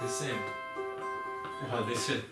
The same. Wow, they said.